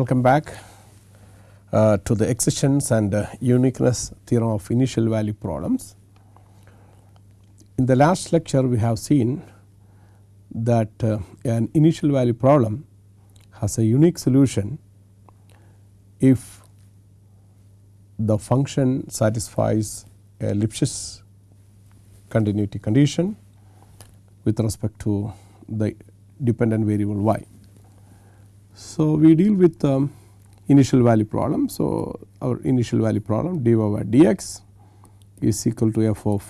welcome back uh, to the existence and uh, uniqueness theorem of initial value problems. In the last lecture we have seen that uh, an initial value problem has a unique solution if the function satisfies a Lipschitz continuity condition with respect to the dependent variable y. So, we deal with um, initial value problem. So, our initial value problem dy by dx is equal to f of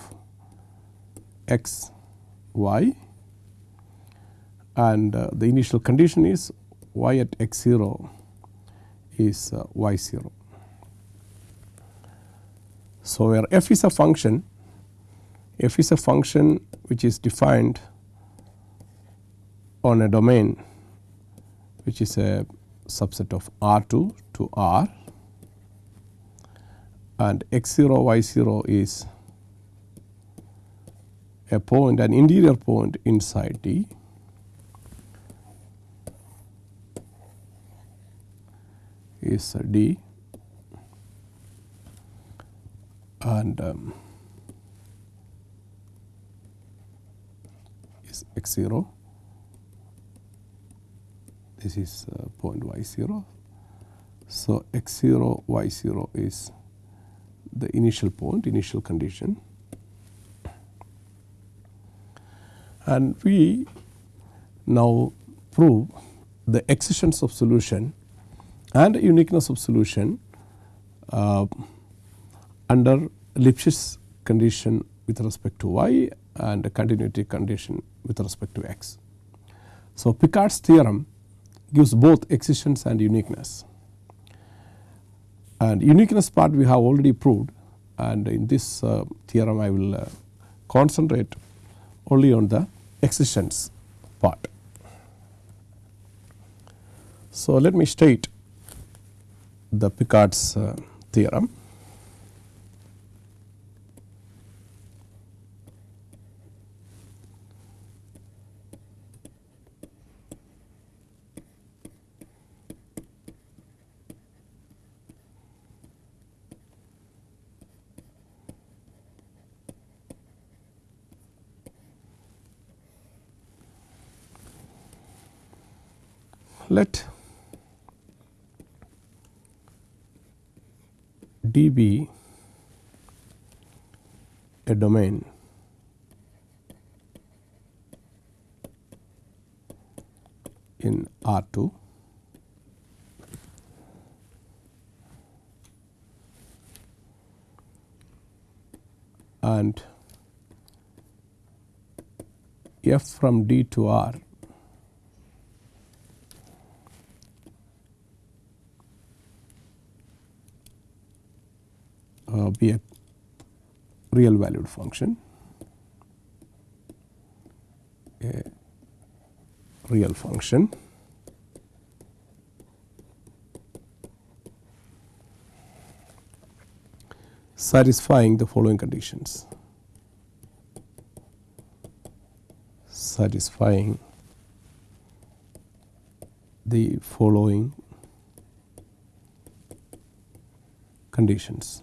x y and uh, the initial condition is y at x 0 is uh, y 0. So, where f is a function f is a function which is defined on a domain which is a subset of R 2 to R. And x 0 y 0 is a point an interior point inside D. Is D. And um, is x 0 this is uh, point y 0. So, x 0 y 0 is the initial point initial condition and we now prove the existence of solution and uniqueness of solution uh, under Lipschitz condition with respect to y and continuity condition with respect to x. So, Picard's theorem gives both existence and uniqueness and uniqueness part we have already proved and in this uh, theorem I will uh, concentrate only on the existence part. So, let me state the Picard's uh, theorem. Let D be a domain. In R 2 and f from D to R be a real valued function a real function satisfying the following conditions. Satisfying the following conditions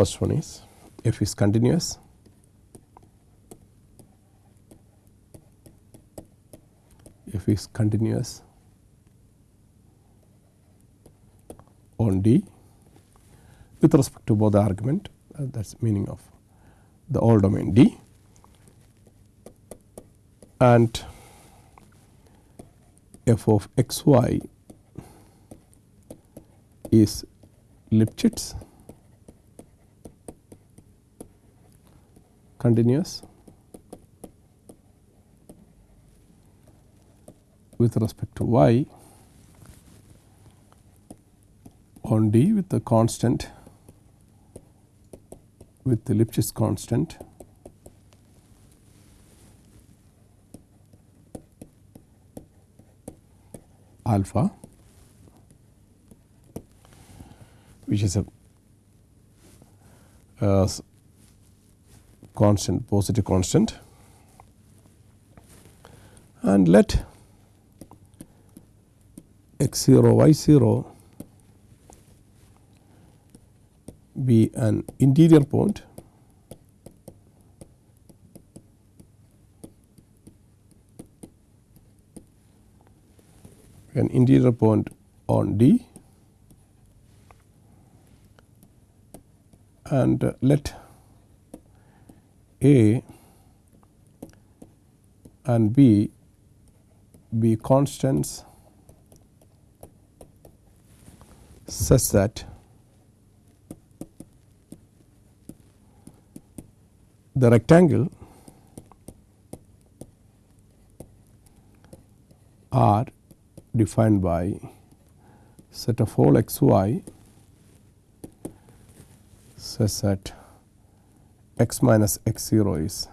First one is f is continuous. F is continuous. On D. With respect to both the argument uh, that is meaning of the all domain D. And f of x y is Lipschitz continuous with respect to y on D with the constant with the Lipschitz constant alpha which is a uh, constant positive constant. And let x 0 y 0 be an interior point. An interior point on D. And uh, let A and B be constants such that the rectangle R defined by set of all x y such that x minus x 0 is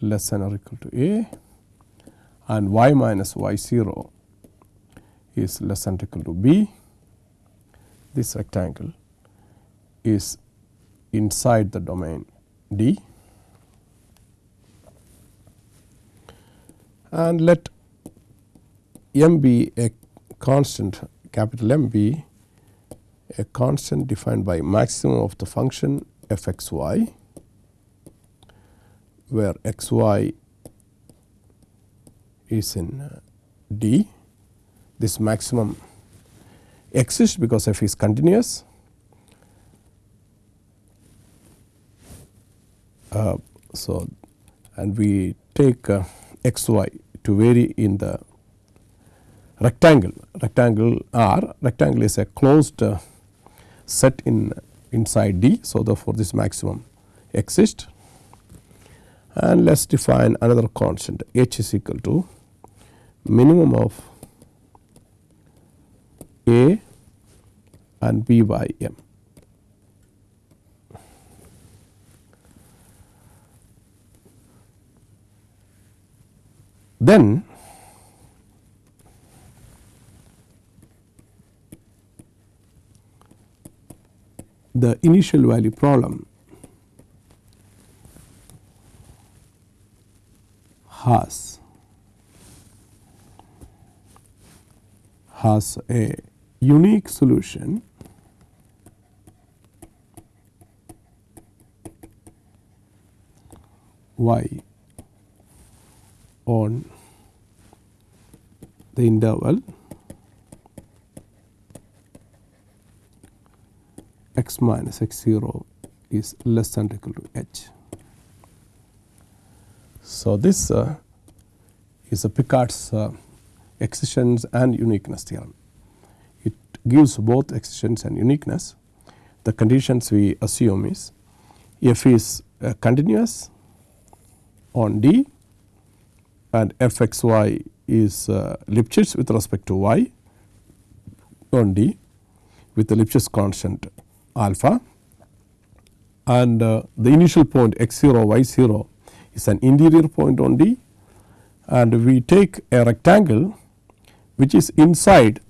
less than or equal to a and y minus y 0 is less than or equal to b. This rectangle is inside the domain D and let m be a constant capital M be a constant defined by maximum of the function f x y where x y is in uh, D. This maximum exists because f is continuous. Uh, so, and we take uh, x y to vary in the rectangle rectangle R rectangle is a closed uh, set in inside D. So, therefore, this maximum exists and let us define another constant h is equal to minimum of A and B by m. Then the initial value problem has. Has a unique solution. Y on the interval. X minus x 0 is less than or equal to h. So, this uh, is a Picard's uh, existence and uniqueness theorem. It gives both existence and uniqueness. The conditions we assume is f is uh, continuous on D and f x y is uh, Lipschitz with respect to y on D with the Lipschitz constant alpha and uh, the initial point x 0 y 0 is an interior point on D and we take a rectangle which is inside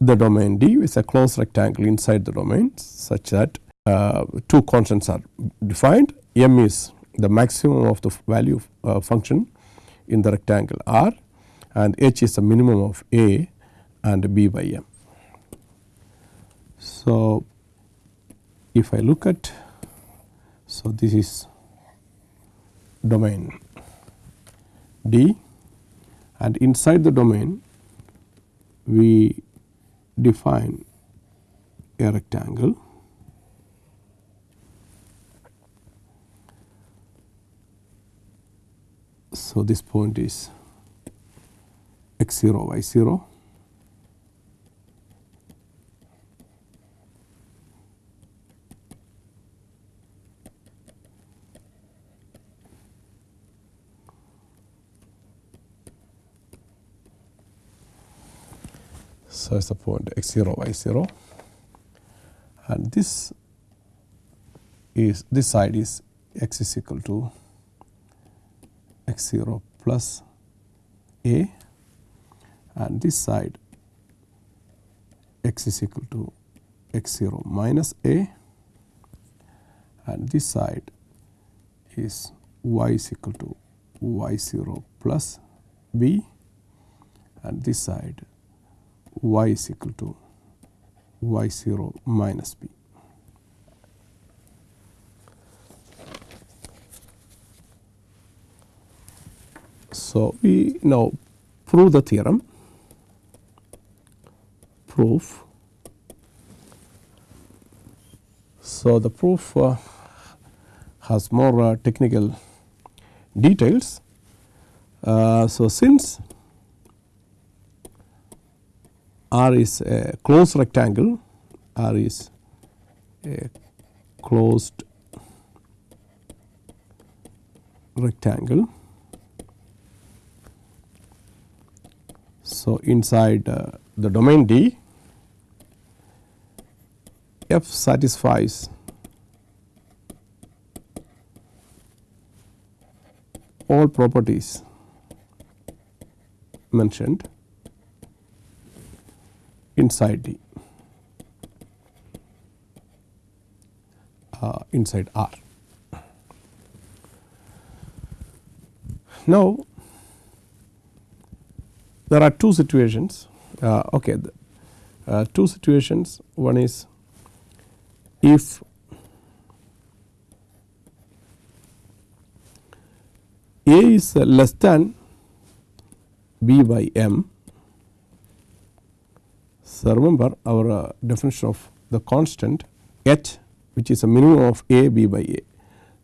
the domain D. With a closed rectangle inside the domain such that uh, two constants are defined. M is the maximum of the value uh, function in the rectangle R and h is the minimum of a and b by m. So, if I look at so this is domain. D and inside the domain we define a rectangle. So this point is x 0 y 0 So, is the point x 0 y 0 and this is this side is x is equal to x 0 plus a and this side x is equal to x 0 minus a and this side is y is equal to y 0 plus b and this side y is equal to y 0 minus b. So, we now prove the theorem proof. So, the proof uh, has more uh, technical details. Uh, so, since R is a closed rectangle, R is a closed rectangle. So, inside uh, the domain D, f satisfies all properties mentioned inside the uh, inside R. Now, there are two situations uh, okay uh, two situations one is if A is less than B by M. So, remember our uh, definition of the constant H which is a minimum of A B by A.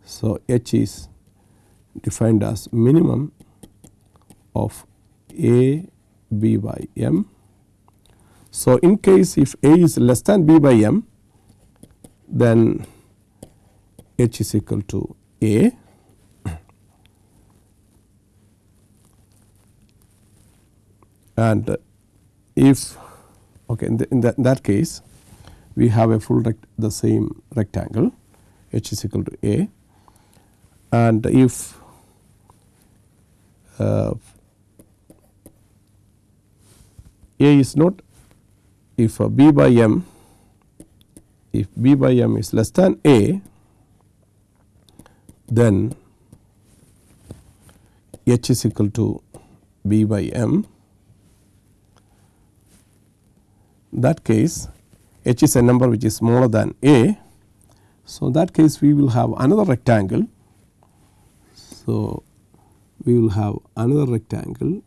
So, H is defined as minimum of A B by M. So, in case if A is less than B by M then H is equal to A and if okay in, the, in, the, in that case we have a full the same rectangle h is equal to a. And if uh, a is not if uh, b by m if b by m is less than a then h is equal to b by m that case h is a number which is smaller than a. So, that case we will have another rectangle. So, we will have another rectangle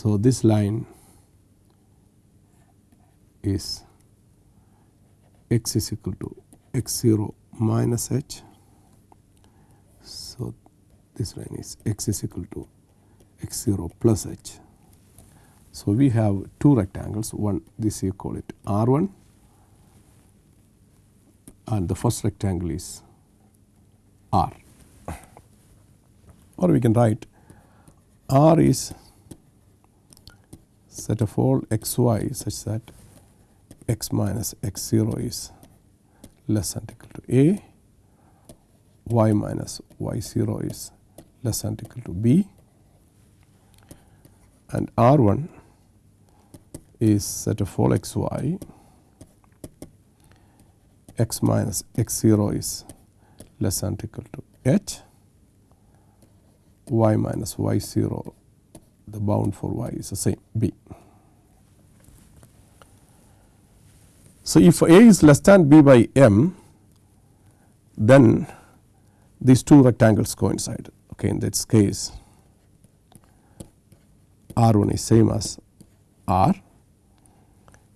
So, this line is x is equal to x 0 minus h. So, this line is x is equal to x 0 plus h. So, we have two rectangles one this you call it R 1 and the first rectangle is R or we can write R is set of all x y such that x minus x 0 is less than equal to a, y minus y 0 is less than equal to b. And R 1 is set of all x y. X minus x 0 is less than equal to h. Y minus y 0 the bound for y is the same b. So, if a is less than b by m then these two rectangles coincide okay in this case r 1 is same as r.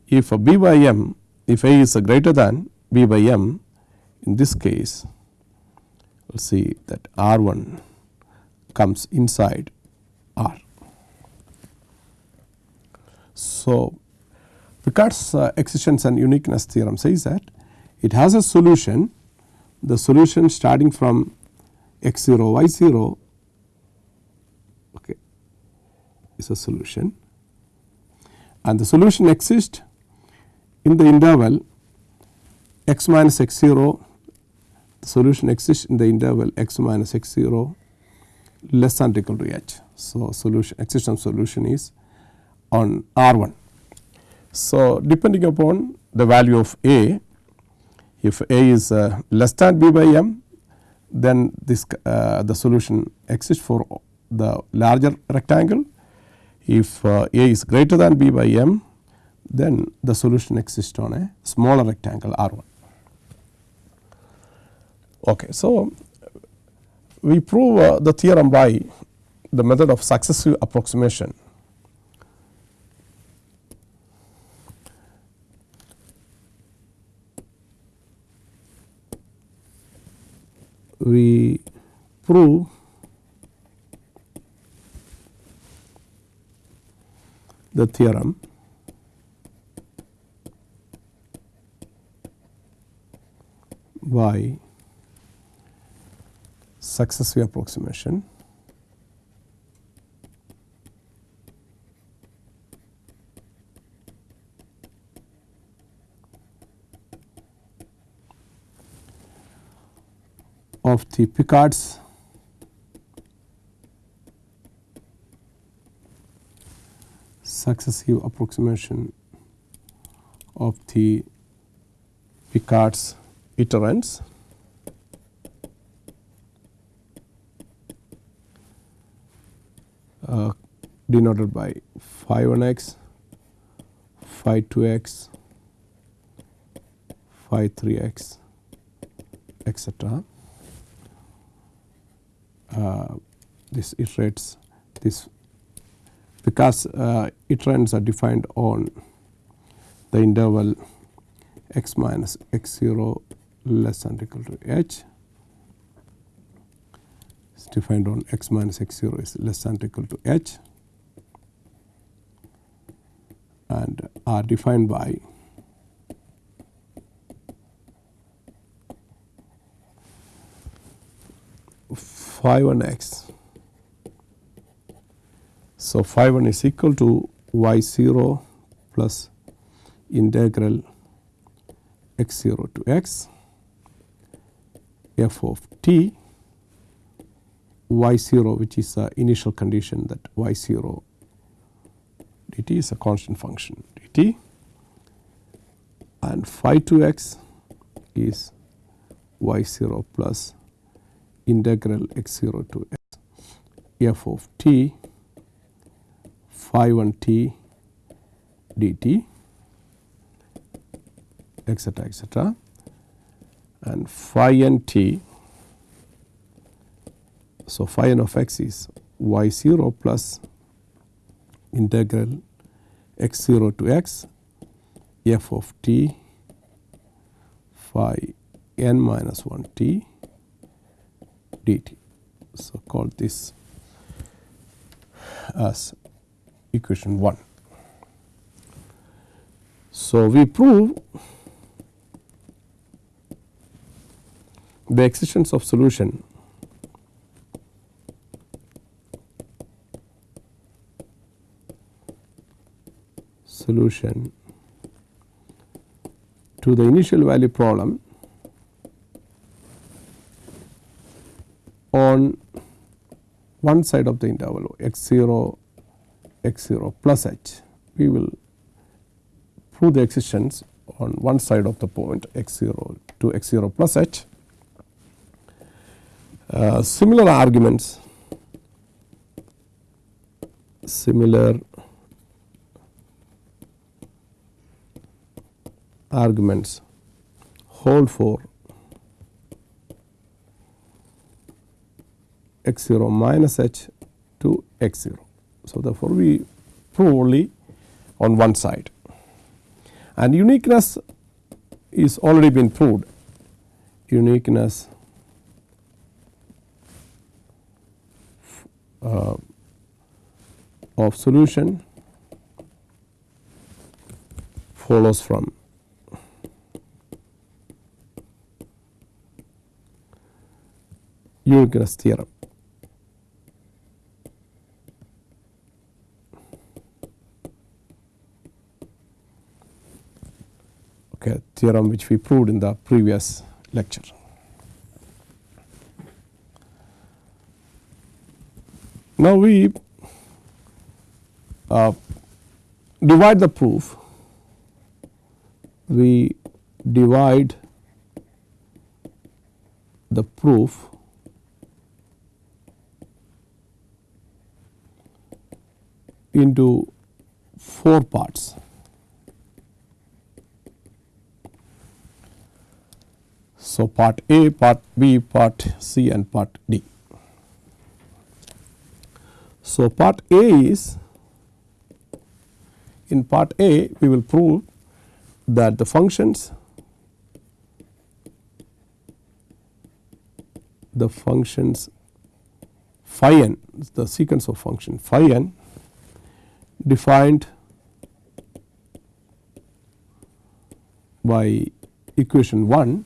If a b by m if a is greater than b by m in this case we will see that r 1 comes inside r. So, Picard's uh, existence and uniqueness theorem says that it has a solution the solution starting from x 0 y 0 okay, is a solution and the solution exists in the interval x minus x 0 the solution exists in the interval x minus x 0 less than or equal to h. So, solution existence solution is on R 1. So, depending upon the value of A, if A is uh, less than B by m, then this uh, the solution exists for the larger rectangle. If uh, A is greater than B by m, then the solution exists on a smaller rectangle R 1. Okay. So, we prove uh, the theorem by the method of successive approximation. We prove the theorem. By successive approximation of the Picard's successive approximation of the Picard's iterants uh, denoted by phi 1 x, phi 2 x, phi 3 x etc. Uh, this iterates this because uh, iterants are defined on the interval x minus x 0 less than or equal to h. Is defined on x minus x 0 is less than or equal to h. And are defined by phi 1 x. So, phi 1 is equal to y 0 plus integral x 0 to x f of t y 0 which is the initial condition that y 0 dt is a constant function dt and phi 2 x is y 0 plus integral x 0 to x f of t phi 1 t dt etcetera etcetera and phi n t. So, phi n of x is y 0 plus integral x 0 to x f of t phi n minus 1 t dt. So, call this as equation 1. So, we prove the existence of solution solution to the initial value problem on one side of the interval x 0 x 0 plus h we will prove the existence on one side of the point x 0 to x 0 plus h. Uh, similar arguments similar arguments hold for x 0 minus h to x 0. So, therefore, we prove only on one side and uniqueness is already been proved uniqueness uh, of solution follows from uniqueness theorem. Okay, theorem which we proved in the previous lecture. Now, we uh, divide the proof we divide the proof into four parts. So, part A, part B, part C and part D. So, part A is in part A we will prove that the functions the functions phi n the sequence of function phi n defined by equation 1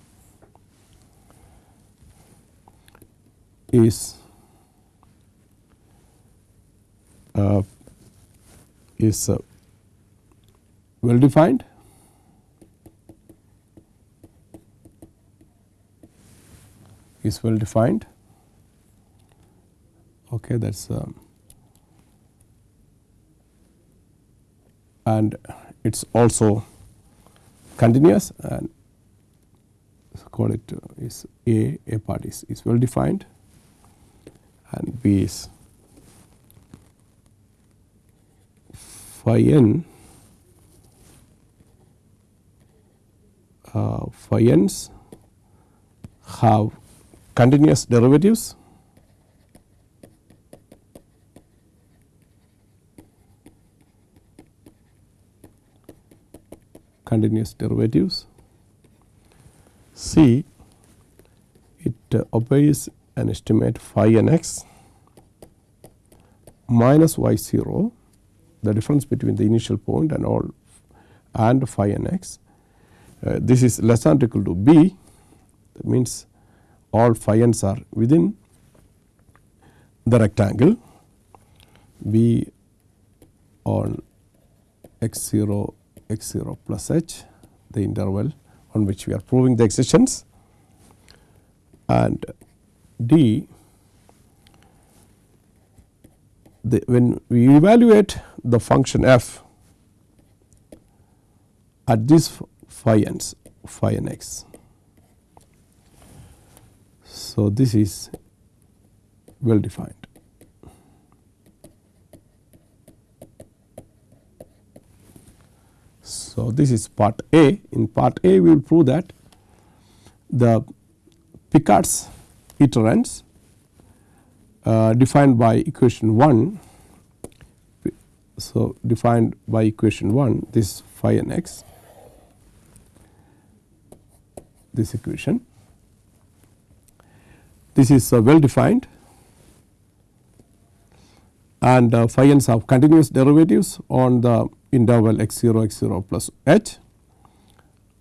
is uh, is uh, well defined is well defined okay that's um, and it's also continuous and call it uh, is A, A part is, is well defined and B is phi n uh, phi n's have continuous derivatives continuous derivatives. C it uh, obeys an estimate phi n x minus y 0 the difference between the initial point and all and phi n x. Uh, this is less than or equal to b. That means all phi n's are within the rectangle. B on x 0 x 0 plus h the interval on which we are proving the existence. And d the, when we evaluate the function f at this phi n's phi n x. So, this is well defined. So, this is part A. In part A, we will prove that the Picard's iterants uh, defined by equation 1. So, defined by equation 1 this phi n x this equation. This is uh, well defined and uh, phi n's have continuous derivatives on the interval x 0 x 0 plus h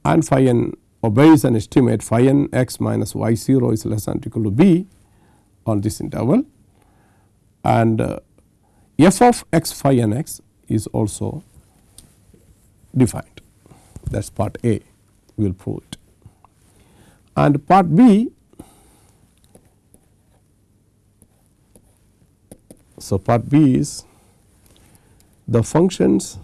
and phi n obeys an estimate phi n x minus y 0 is less than or equal to b on this interval. And uh, f of x phi n x is also defined. That is part A. We will prove it. And part B so part B is the functions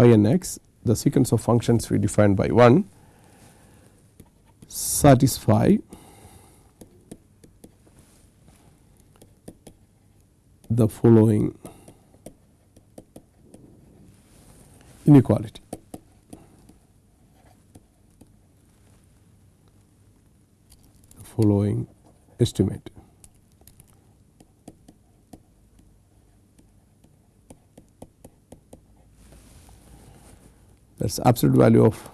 phi n x the sequence of functions we defined by 1 satisfy the following inequality. The following estimate. That is absolute value of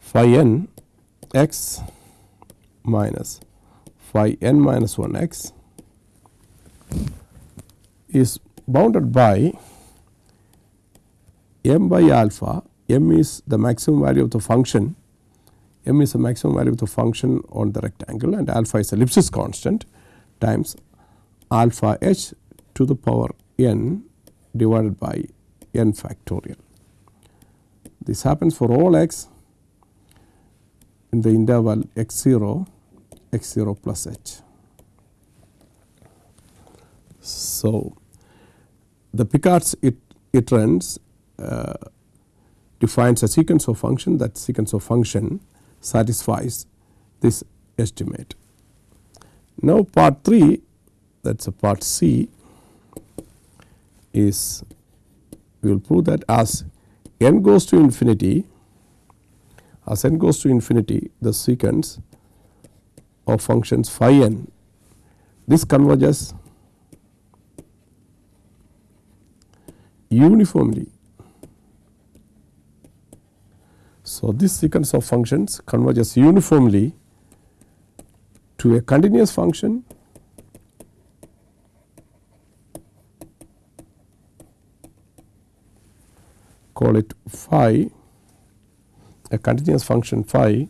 phi n x minus phi n minus 1 x is bounded by m by alpha, m is the maximum value of the function, m is the maximum value of the function on the rectangle and alpha is Lipschitz constant times alpha h to the power n divided by n factorial. This happens for all x in the interval x 0 x 0 plus h. So, the Picard's it, iterans uh, defines a sequence of function that sequence of function satisfies this estimate. Now, part 3 that is a part C is we will prove that as n goes to infinity as n goes to infinity the sequence of functions phi n this converges uniformly. So, this sequence of functions converges uniformly to a continuous function call it phi a continuous function phi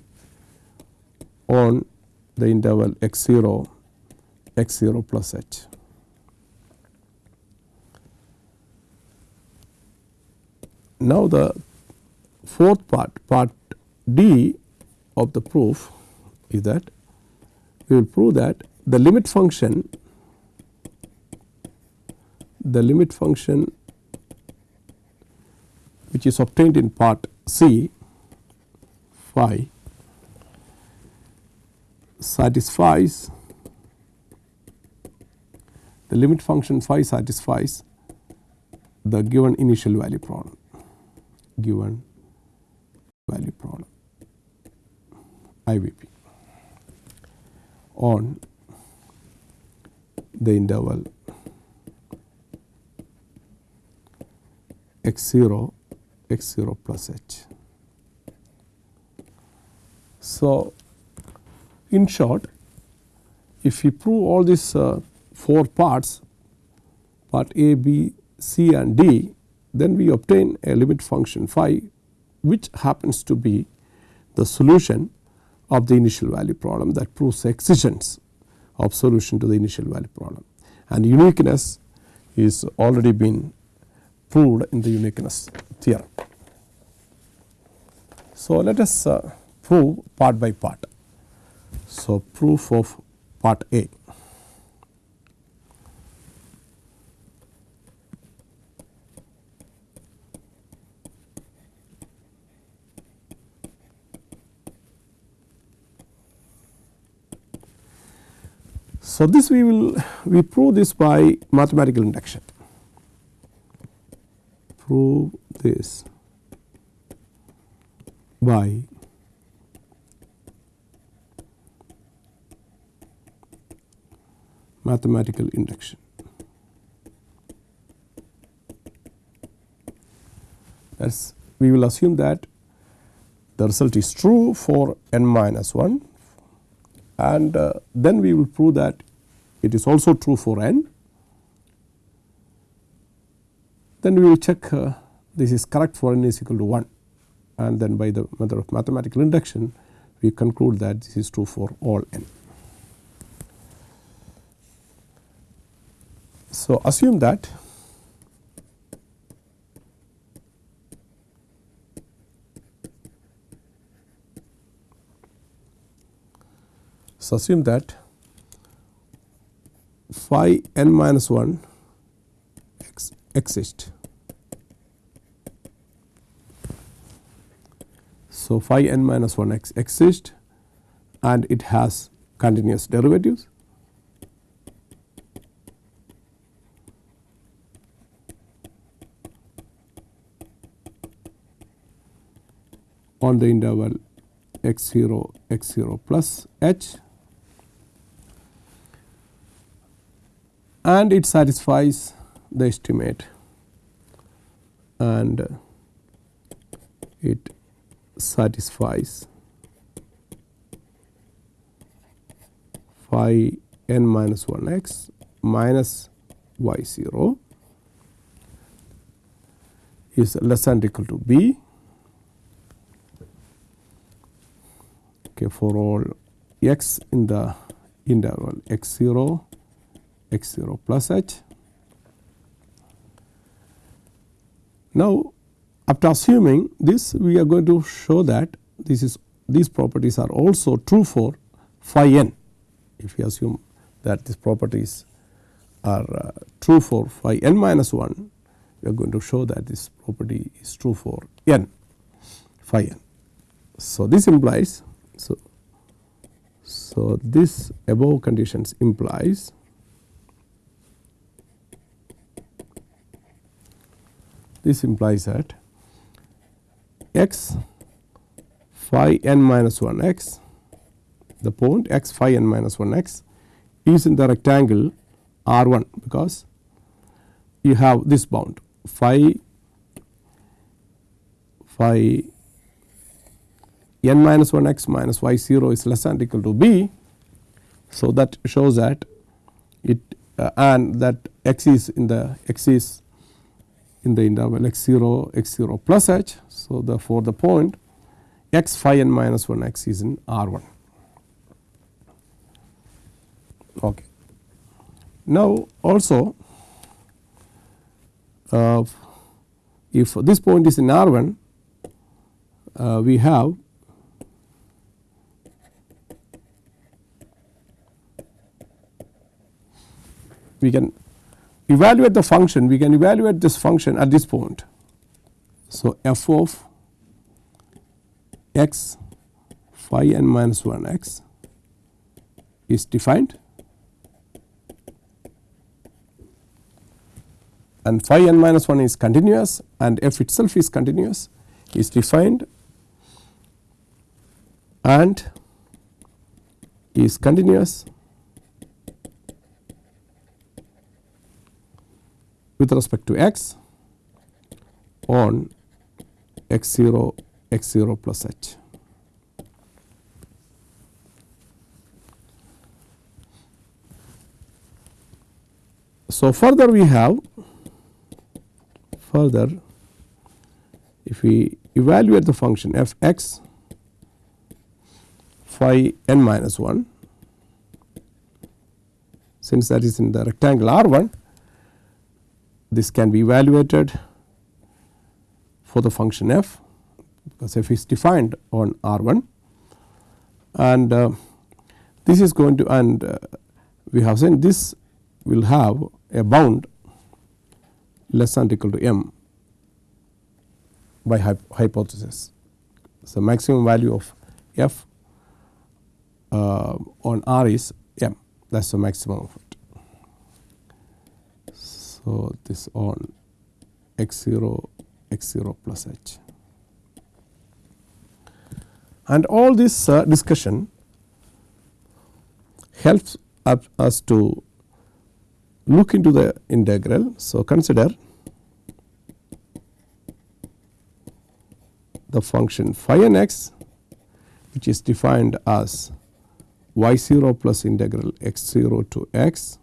on the interval x 0 x 0 plus h. Now, the fourth part part D of the proof is that we will prove that the limit function the limit function which is obtained in part C phi satisfies the limit function phi satisfies the given initial value problem given value problem IVP on the interval x 0 x 0 plus h. So, in short if we prove all these uh, 4 parts part A, B, C and D then we obtain a limit function phi which happens to be the solution of the initial value problem that proves the existence of solution to the initial value problem and uniqueness is already been proved in the uniqueness theorem. So, let us uh, prove part by part. So, proof of part A. So, this we will we prove this by mathematical induction prove this by mathematical induction. As we will assume that the result is true for n minus 1 and uh, then we will prove that it is also true for n. Then we will check uh, this is correct for n is equal to 1 and then by the method of mathematical induction we conclude that this is true for all n. So, assume that So, assume that phi n minus 1 ex exists. So, phi n minus 1 x exists and it has continuous derivatives. on the interval x 0 x 0 plus h and it satisfies the estimate and it satisfies phi n minus 1 x minus y 0 is less than equal to b okay, for all x in the interval x 0 x 0 plus h. Now, after assuming this we are going to show that this is these properties are also true for phi n if we assume that these properties are uh, true for phi n minus 1 we are going to show that this property is true for n phi n. So, this implies so, so this above conditions implies this implies that x phi n minus 1 x the point x phi n minus 1 x is in the rectangle R 1 because you have this bound phi phi n minus 1 x minus y 0 is less than equal to b. So, that shows that it uh, and that x is in the x is in the interval x 0 x 0 plus h. So, therefore, the point x phi n minus 1 x is in R 1. Okay. Now, also uh, if this point is in R 1 uh, we have we can evaluate the function we can evaluate this function at this point. So, f of x phi n minus 1 x is defined and phi n minus 1 is continuous and f itself is continuous is defined and is continuous with respect to x on x 0 x 0 plus h. So, further we have further if we evaluate the function f x phi n minus 1 since that is in the rectangle R 1 this can be evaluated for the function f because f is defined on R 1 and uh, this is going to and uh, we have seen this will have a bound less than or equal to m by hypothesis. So, maximum value of f uh, on R is m that is the maximum of it. So, this all x 0 x 0 plus h and all this uh, discussion helps us to look into the integral. So, consider the function phi n x which is defined as y 0 plus integral x 0 to x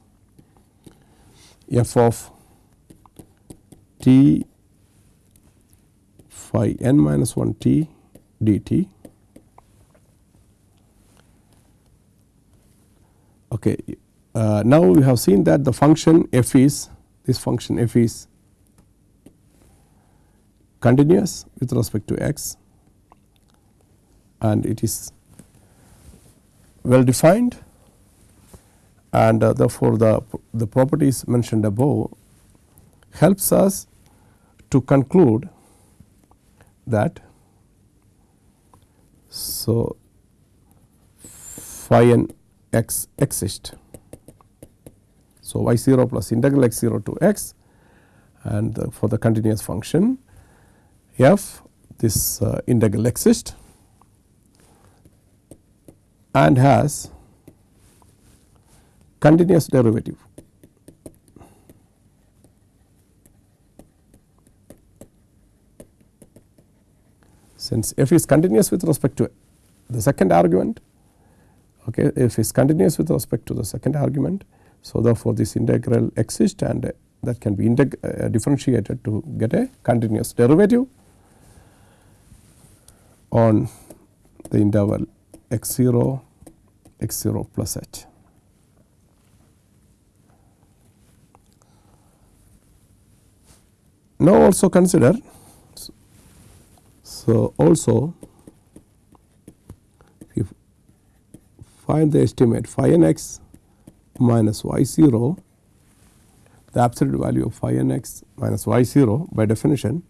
f of t phi n minus 1 t dt. Okay. Uh, now, we have seen that the function f is this function f is continuous with respect to x and it is well defined and uh, therefore, the, the properties mentioned above helps us to conclude that so phi n x exist. So, y 0 plus integral x 0 to x and for the continuous function f this uh, integral exists and has continuous derivative. Since f is continuous with respect to the second argument, okay, f is continuous with respect to the second argument. So, therefore, this integral exists and that can be uh, differentiated to get a continuous derivative on the interval x 0 x 0 plus h. Now, also consider so also if find the estimate phi n x minus y 0 the absolute value of phi n x minus y 0 by definition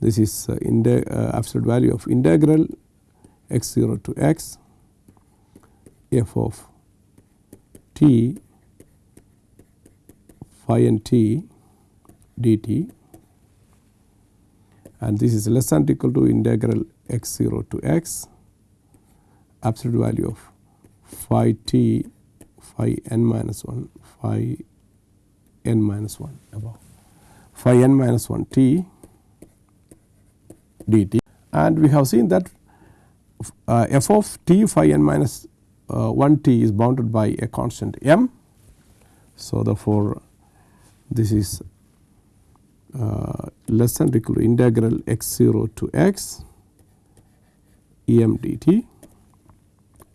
this is uh, uh, absolute value of integral x 0 to x f of t phi n t dt. And this is less than equal to integral x 0 to x absolute value of phi t phi n minus 1 phi n minus 1 above. Phi n minus 1 t dt. And we have seen that uh, f of t phi n minus uh, 1 t is bounded by a constant m. So, therefore, this is less than or equal to integral x 0 to x e m dt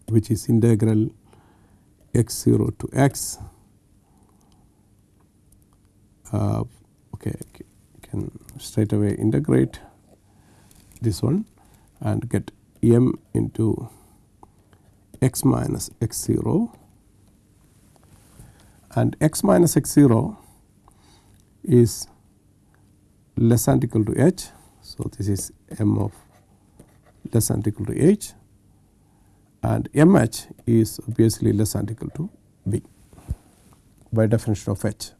which is integral x 0 to x. Uh, okay can straight away integrate this one and get m into x minus x 0 and x minus x 0 is less than equal to h. So, this is m of less than equal to h and m h is obviously less than equal to b by definition of h.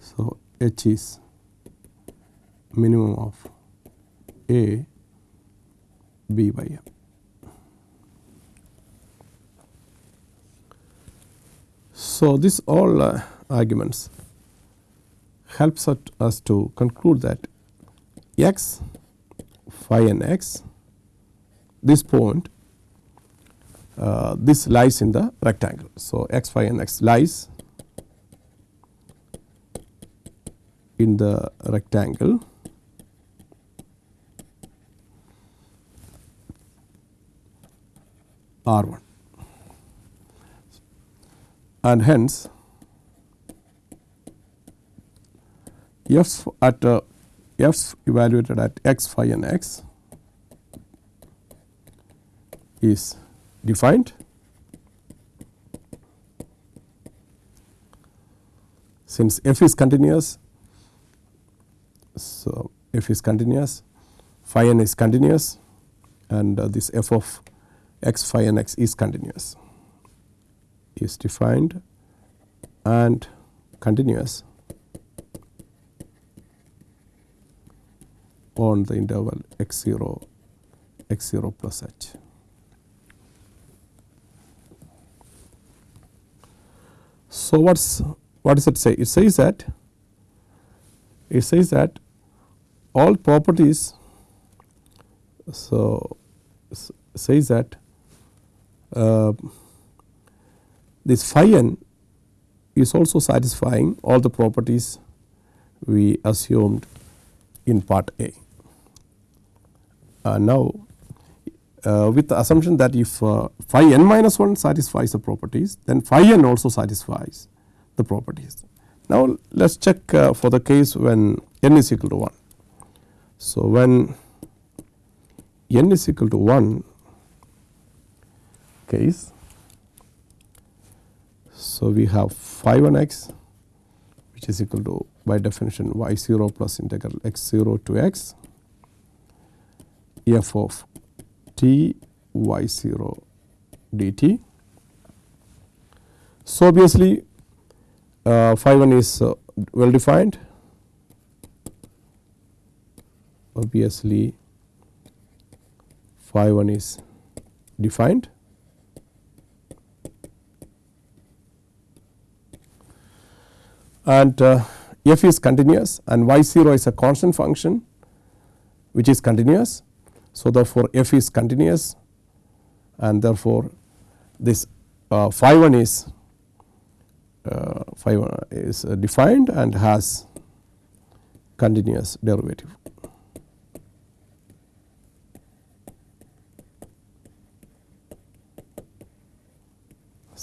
So, h is minimum of a b by m. So, this all uh, arguments helps us to conclude that x phi n x this point uh, this lies in the rectangle. So, x phi n x lies in the rectangle R 1 and hence f at uh, f evaluated at x phi and x is defined since f is continuous. So, f is continuous phi n is continuous and uh, this f of x phi n x is continuous is defined and continuous on the interval x 0 x 0 plus h. So, what's what does it say? It says that it says that all properties so says that uh, this phi n is also satisfying all the properties we assumed in part A. Uh, now, uh, with the assumption that if uh, phi n minus 1 satisfies the properties, then phi n also satisfies the properties. Now, let us check uh, for the case when n is equal to 1. So, when n is equal to 1 case, so we have phi 1 x which is equal to by definition y 0 plus integral x 0 to x f of t y 0 dt. So, obviously, uh, phi 1 is uh, well defined obviously phi 1 is defined and uh, f is continuous and y 0 is a constant function which is continuous. So, therefore, f is continuous and therefore, this uh, phi 1 is uh, phi 1 is uh, defined and has continuous derivative.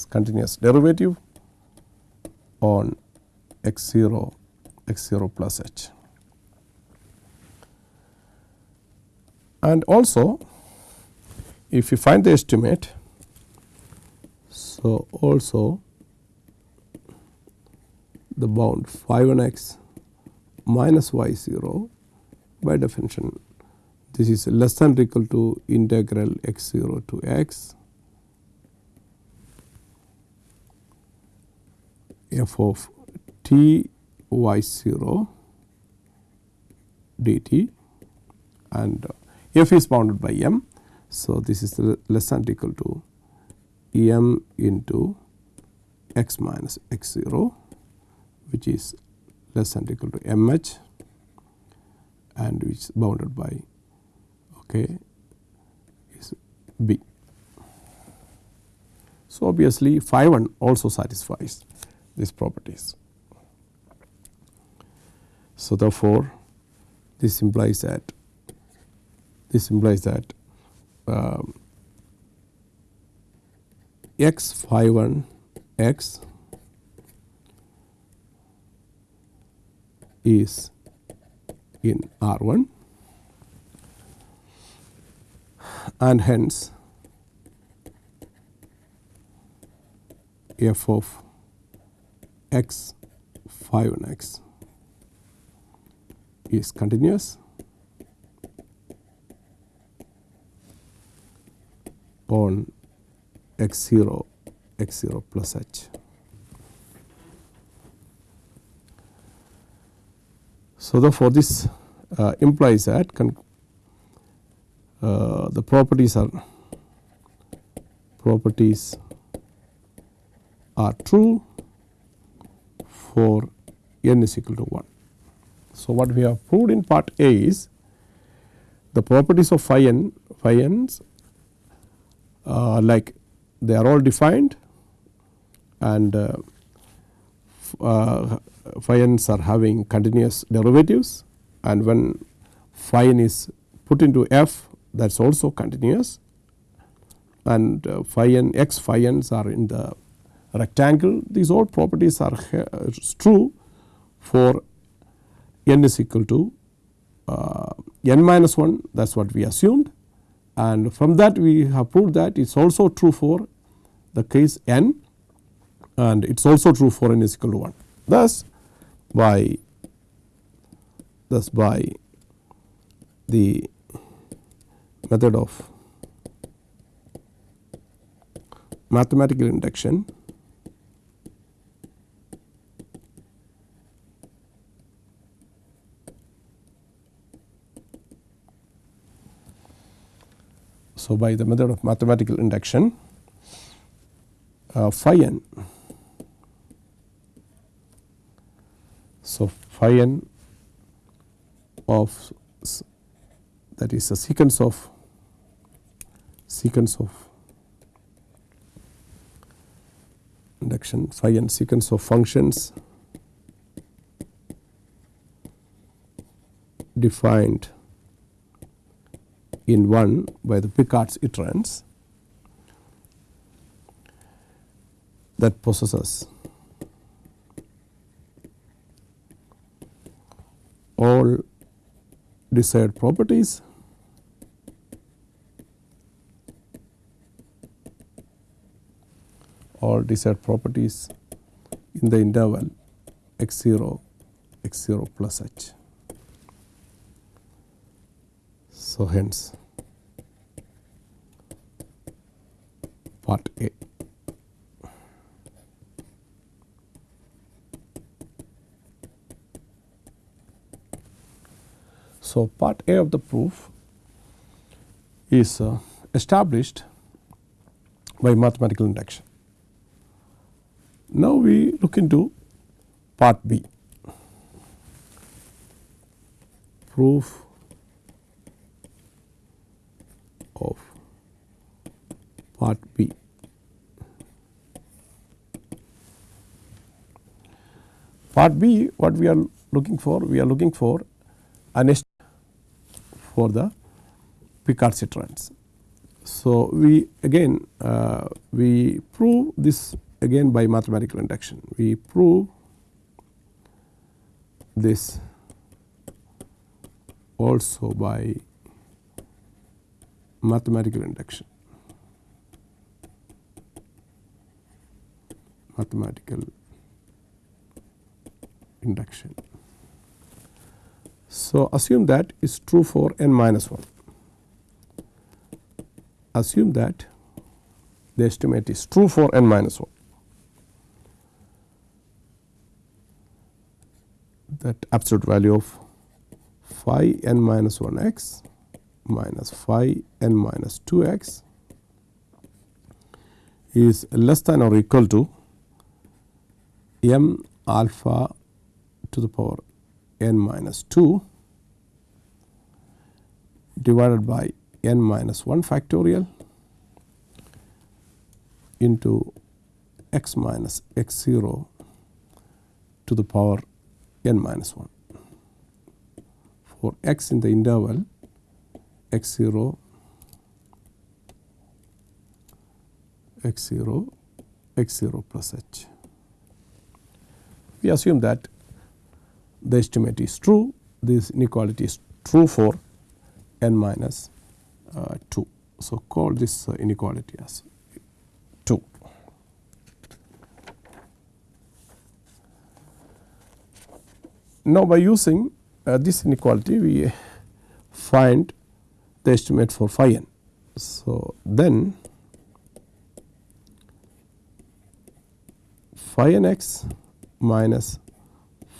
continuous derivative on x 0 x 0 plus h. And also if you find the estimate, so also the bound phi 1 x minus y 0 by definition this is less than or equal to integral x 0 to x f of t y 0 dt and f is bounded by m. So, this is less than equal to m into x minus x 0 which is less than equal to m h and which is bounded by okay, is b. So, obviously phi 1 also satisfies these properties. So, therefore, this implies that this implies that um, x phi 1 x is in R 1 and hence f of x phi 1 x is continuous on x 0 x 0 plus h. So, therefore, this uh, implies that uh, the properties are properties are true for n is equal to 1. So, what we have proved in part A is the properties of phi n phi n's uh, like they are all defined and uh, uh, phi n's are having continuous derivatives and when phi n is put into f that is also continuous and uh, phi n x phi n's are in the rectangle. These all properties are true for n is equal to uh, n minus 1 that is what we assumed and from that we have proved that it is also true for the case n and it is also true for n is equal to 1. Thus by thus by the method of mathematical induction So, by the method of mathematical induction uh, phi n. So, phi n of that is a sequence of sequence of induction phi n sequence of functions defined in 1 by the Picard's iterants that possesses all desired properties all desired properties in the interval x 0 x 0 plus h. So, hence part A. So, part A of the proof is uh, established by mathematical induction. Now, we look into part B proof of part B. Part B what we are looking for? We are looking for an for the Picard iterants. So, we again uh, we prove this again by mathematical induction. We prove this also by mathematical induction. Mathematical induction. So, assume that is true for n minus 1. Assume that the estimate is true for n minus 1. That absolute value of phi n minus 1 x minus phi n minus 2 x is less than or equal to m alpha to the power n minus 2 divided by n minus 1 factorial into x minus x 0 to the power n minus 1. For x in the interval x 0 x 0 x 0 plus h. We assume that the estimate is true this inequality is true for n minus uh, 2. So, call this uh, inequality as 2. Now, by using uh, this inequality we find the estimate for phi n. So, then phi n x minus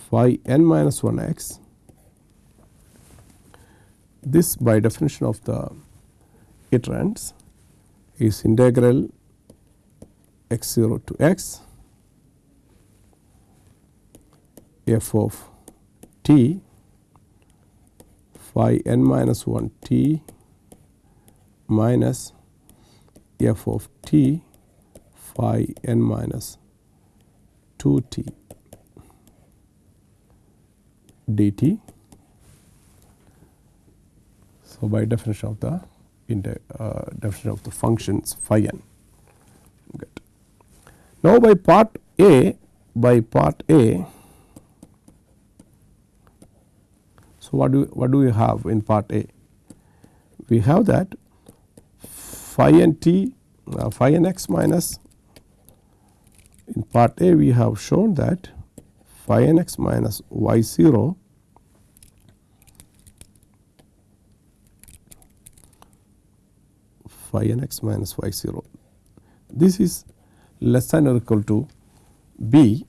phi n minus 1 x this by definition of the iterants is integral x 0 to x f of t phi n minus 1 t minus f of t phi n minus 2 t dt. So, by definition of the uh, definition of the functions phi n. Now, by part A by part A. So, what do what do we have in part A? We have that phi n t uh, phi n x minus in part A we have shown that phi n x minus y 0 phi n x minus y 0. This is less than or equal to b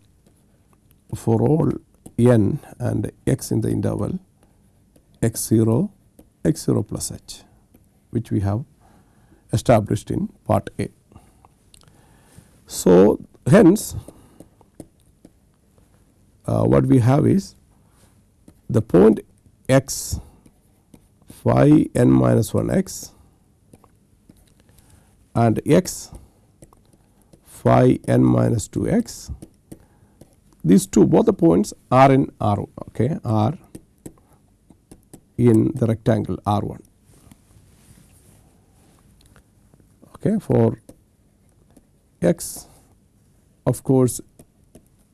for all n and x in the interval x 0 x 0 plus h which we have established in part A. So, hence uh, what we have is the point x phi n minus 1 x and x phi n minus 2 x these two both the points are in R okay, are in the rectangle R 1 okay, for x of course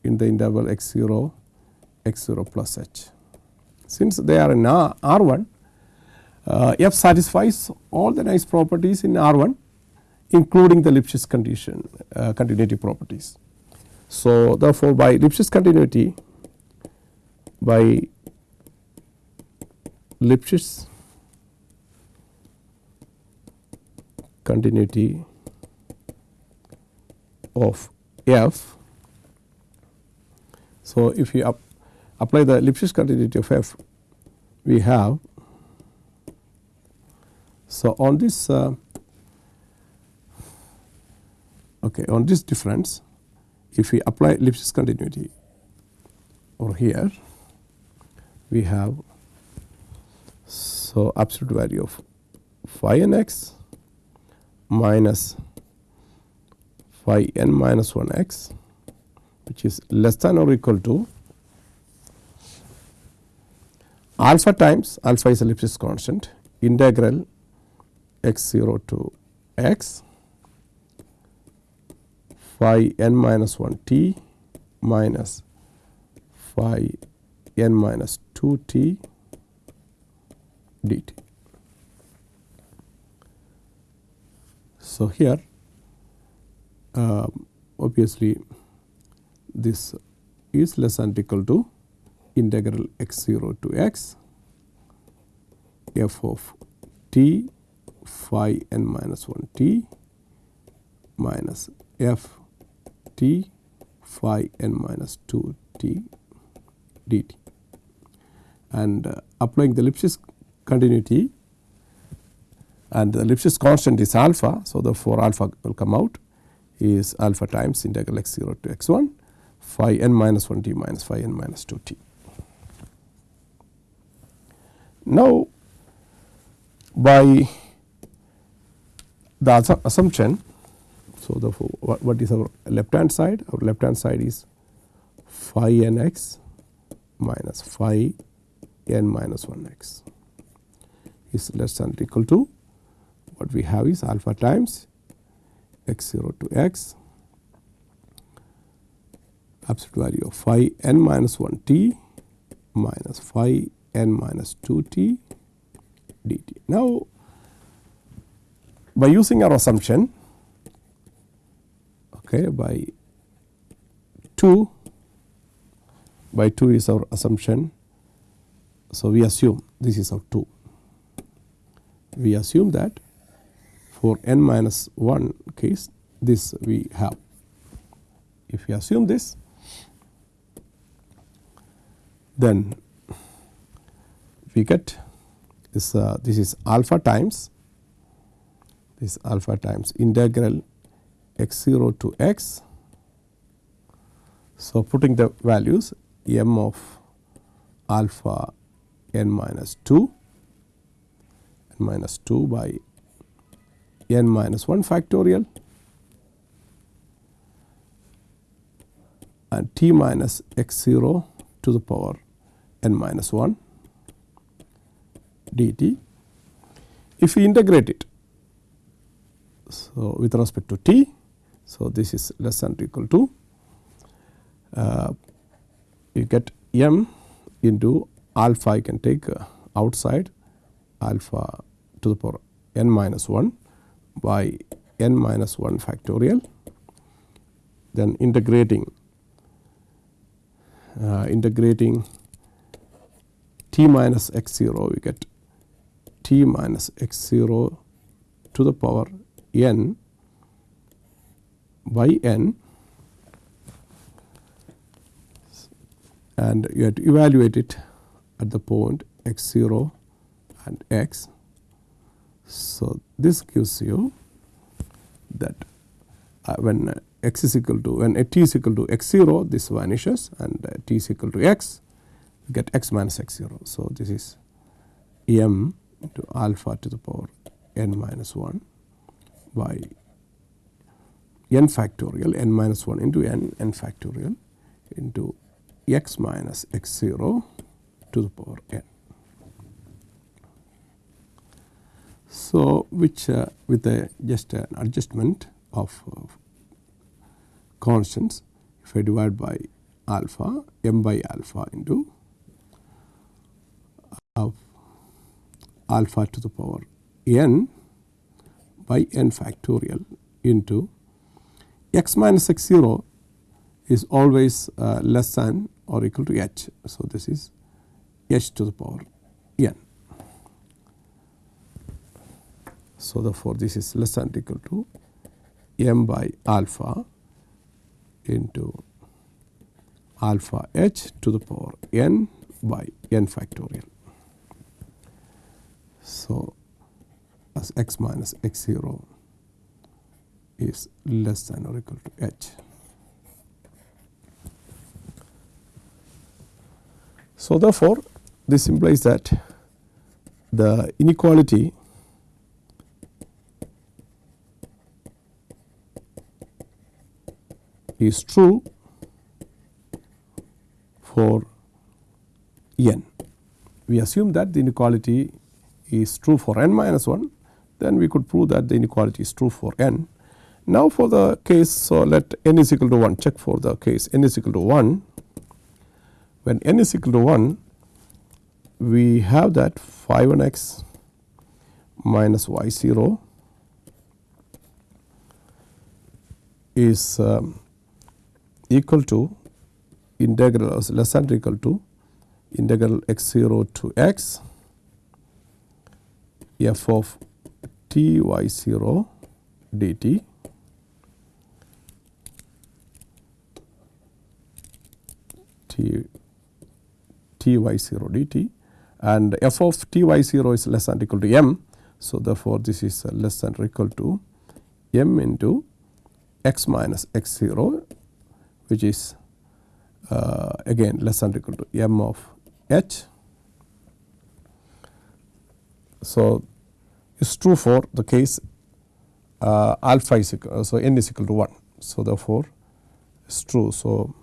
in the interval x 0 x 0 plus h. Since they are in R 1 uh, f satisfies all the nice properties in R 1 including the Lipschitz condition uh, continuity properties. So, therefore, by Lipschitz continuity by Lipschitz continuity of f so, if you apply the Lipschitz continuity of f we have. So, on this uh, okay, on this difference if we apply Lipschitz continuity over here we have so absolute value of phi n x minus phi n minus 1 x which is less than or equal to alpha times alpha is Lipschitz constant integral x 0 to x phi n minus 1 t minus phi n minus 2 t dt. So, here um, obviously this is less than equal to integral x 0 to x f of t phi n minus 1 t minus f t phi n minus 2 t dt and uh, applying the Lipschitz continuity and the Lipschitz constant is alpha. So, therefore, alpha will come out is alpha times integral x 0 to x 1 phi n minus 1 t minus phi n minus 2 t. Now, by the assumption, so therefore, what, what is our left hand side? Our left hand side is phi n x minus phi n minus 1 x is less than or equal to what we have is alpha times x 0 to x absolute value of phi n minus 1 t minus phi n minus 2 t dt. Now, by using our assumption okay, by 2 by 2 is our assumption. So, we assume this is our 2 we assume that for n minus 1 case this we have. If we assume this then we get this uh, this is alpha times this alpha times integral x 0 to x. So, putting the values m of alpha n minus 2 n minus 2 by n minus 1 factorial and t minus x 0 to the power n minus 1 dt. If we integrate it, so with respect to t, so this is less than or equal to uh, you get m into alpha you can take uh, outside alpha to the power n minus 1 by n minus 1 factorial then integrating uh, integrating t minus x 0 we get t minus x 0 to the power n by n and you have to evaluate it at the point x 0 and x. So, this gives you that uh, when x is equal to when t is equal to x 0 this vanishes and uh, t is equal to x get x minus x 0. So, this is m into alpha to the power n minus 1 by n factorial n minus 1 into n n factorial into x minus x 0 to the power n. So, which uh, with a just an adjustment of uh, constants if I divide by alpha m by alpha into of alpha to the power n by n factorial into x minus x 0 is always uh, less than or equal to h. So, this is h to the power n. So, therefore, this is less than or equal to m by alpha into alpha h to the power n by n factorial. So, as x minus x 0 is less than or equal to h. So, therefore, this implies that the inequality is true for n. We assume that the inequality is true for n minus 1, then we could prove that the inequality is true for n. Now, for the case, so let n is equal to 1, check for the case n is equal to 1. When n is equal to 1, we have that phi 1 x minus y 0 is um, equal to integral less than or equal to integral x 0 to x f of t y 0 dt t t y 0 dt and f of t y 0 is less than or equal to m. So, therefore, this is less than or equal to m into x minus x 0 which is uh, again less than or equal to m of h. So, it is true for the case uh, alpha is equal, so n is equal to 1. So, therefore, it is true. So,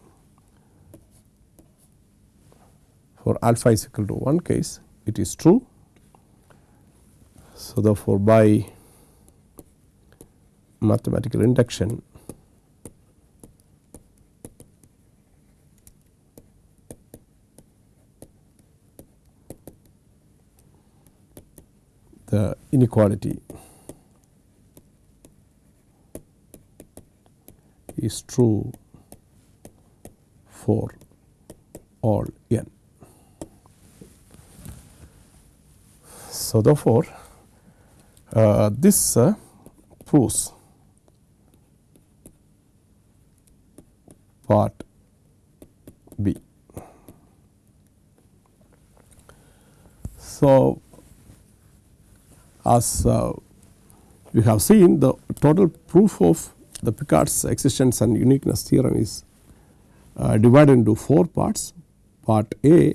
for alpha is equal to 1 case it is true. So, therefore, by mathematical induction the inequality is true for all n. So, therefore, uh, this uh, proves part B. So, as uh, we have seen the total proof of the Picard's existence and uniqueness theorem is uh, divided into 4 parts. Part A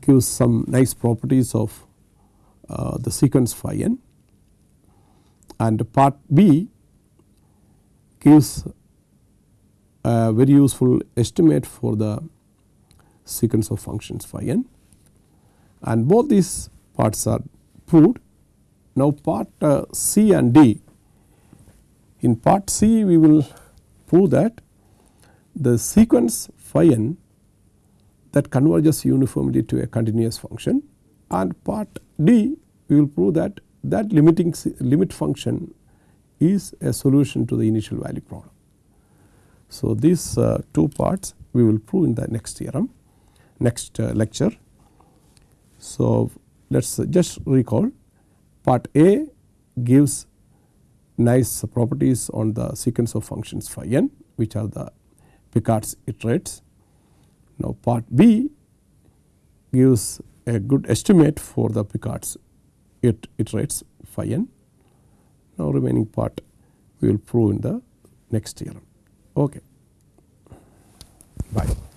gives some nice properties of uh, the sequence phi n and part B gives a very useful estimate for the sequence of functions phi n and both these parts are proved. Now, part uh, C and D in part C we will prove that the sequence phi n that converges uniformly to a continuous function and part D we will prove that that limiting limit function is a solution to the initial value problem. So, these uh, two parts we will prove in the next theorem next uh, lecture. So, let us just recall part A gives nice properties on the sequence of functions phi n which are the Picard's iterates. Now, part B gives a good estimate for the Picard's it iterates phi n. Now, remaining part we will prove in the next theorem. Okay. Bye.